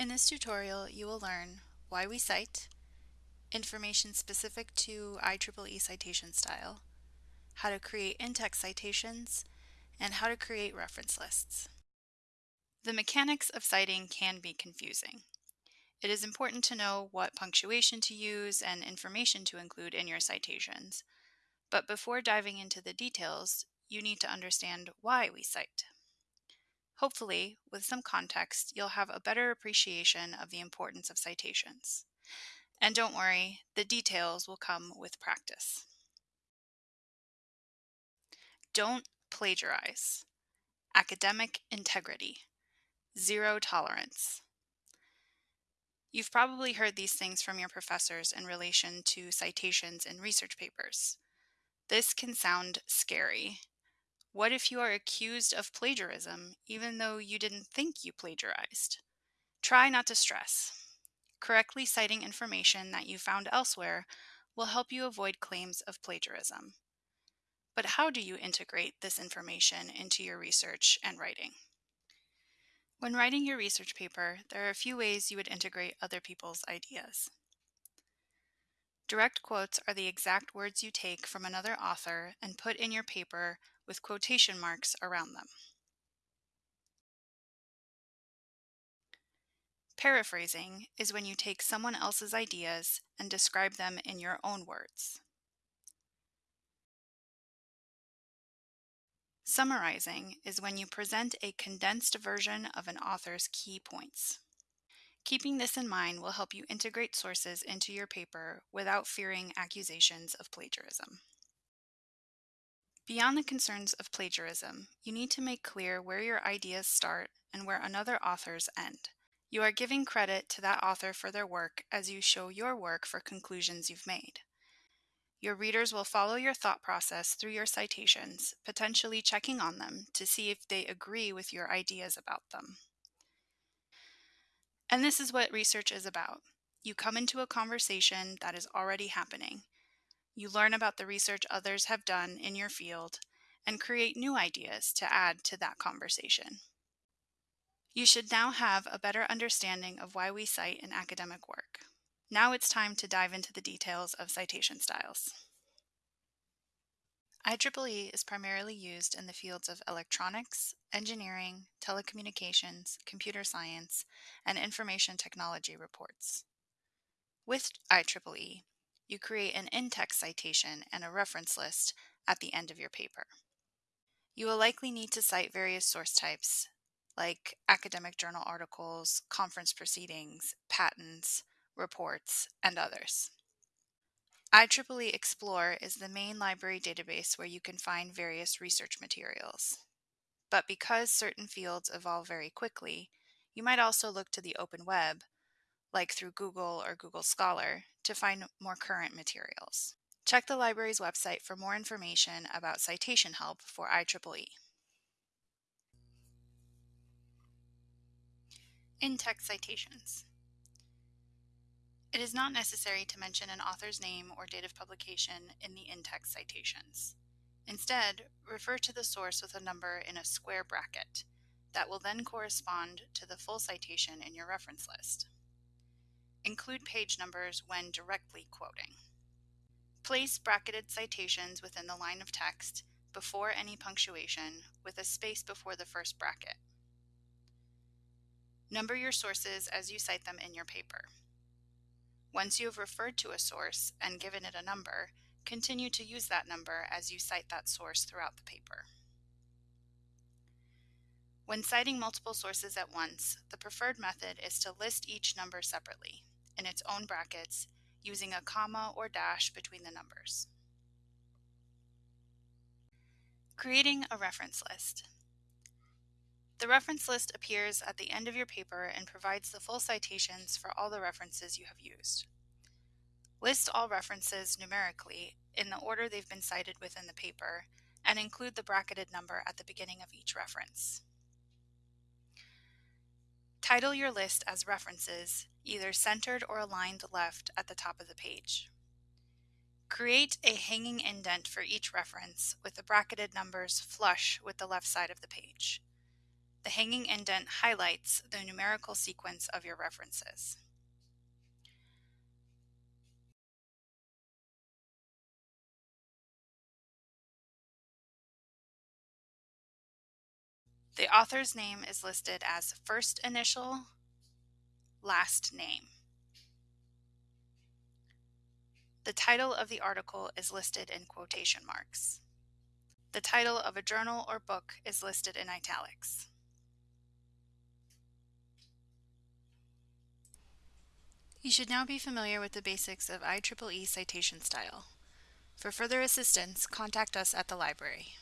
In this tutorial, you will learn why we cite, information specific to IEEE citation style, how to create in-text citations, and how to create reference lists. The mechanics of citing can be confusing. It is important to know what punctuation to use and information to include in your citations, but before diving into the details, you need to understand why we cite. Hopefully, with some context, you'll have a better appreciation of the importance of citations. And don't worry, the details will come with practice. Don't plagiarize. Academic integrity. Zero tolerance. You've probably heard these things from your professors in relation to citations in research papers. This can sound scary, what if you are accused of plagiarism even though you didn't think you plagiarized? Try not to stress. Correctly citing information that you found elsewhere will help you avoid claims of plagiarism. But how do you integrate this information into your research and writing? When writing your research paper, there are a few ways you would integrate other people's ideas. Direct quotes are the exact words you take from another author and put in your paper with quotation marks around them. Paraphrasing is when you take someone else's ideas and describe them in your own words. Summarizing is when you present a condensed version of an author's key points. Keeping this in mind will help you integrate sources into your paper without fearing accusations of plagiarism. Beyond the concerns of plagiarism, you need to make clear where your ideas start and where another author's end. You are giving credit to that author for their work as you show your work for conclusions you've made. Your readers will follow your thought process through your citations, potentially checking on them to see if they agree with your ideas about them. And this is what research is about. You come into a conversation that is already happening. You learn about the research others have done in your field and create new ideas to add to that conversation. You should now have a better understanding of why we cite in academic work. Now it's time to dive into the details of citation styles. IEEE is primarily used in the fields of electronics, engineering, telecommunications, computer science, and information technology reports. With IEEE, you create an in-text citation and a reference list at the end of your paper. You will likely need to cite various source types, like academic journal articles, conference proceedings, patents, reports, and others. IEEE Xplore is the main library database where you can find various research materials. But because certain fields evolve very quickly, you might also look to the open web, like through Google or Google Scholar, to find more current materials. Check the library's website for more information about citation help for IEEE. In-text citations. It is not necessary to mention an author's name or date of publication in the in-text citations. Instead, refer to the source with a number in a square bracket that will then correspond to the full citation in your reference list. Include page numbers when directly quoting. Place bracketed citations within the line of text before any punctuation with a space before the first bracket. Number your sources as you cite them in your paper. Once you have referred to a source and given it a number, continue to use that number as you cite that source throughout the paper. When citing multiple sources at once, the preferred method is to list each number separately in its own brackets using a comma or dash between the numbers. Creating a reference list. The reference list appears at the end of your paper and provides the full citations for all the references you have used. List all references numerically in the order they've been cited within the paper and include the bracketed number at the beginning of each reference. Title your list as references, either centered or aligned left at the top of the page. Create a hanging indent for each reference with the bracketed numbers flush with the left side of the page. The hanging indent highlights the numerical sequence of your references. The author's name is listed as first initial, last name. The title of the article is listed in quotation marks. The title of a journal or book is listed in italics. You should now be familiar with the basics of IEEE citation style. For further assistance, contact us at the library.